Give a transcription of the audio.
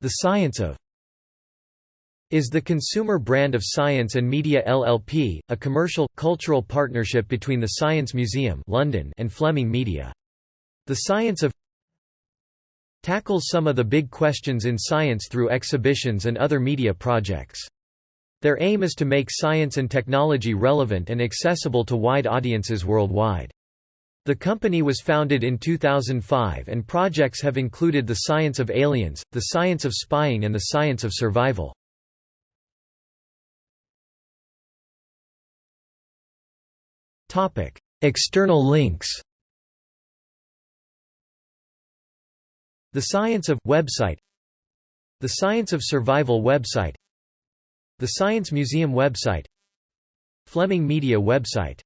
The Science of is the consumer brand of Science and Media LLP, a commercial, cultural partnership between the Science Museum London and Fleming Media. The Science of tackles some of the big questions in science through exhibitions and other media projects. Their aim is to make science and technology relevant and accessible to wide audiences worldwide. The company was founded in 2005 and projects have included the science of aliens, the science of spying and the science of survival. External links The Science of website The Science of Survival website The Science Museum website Fleming Media website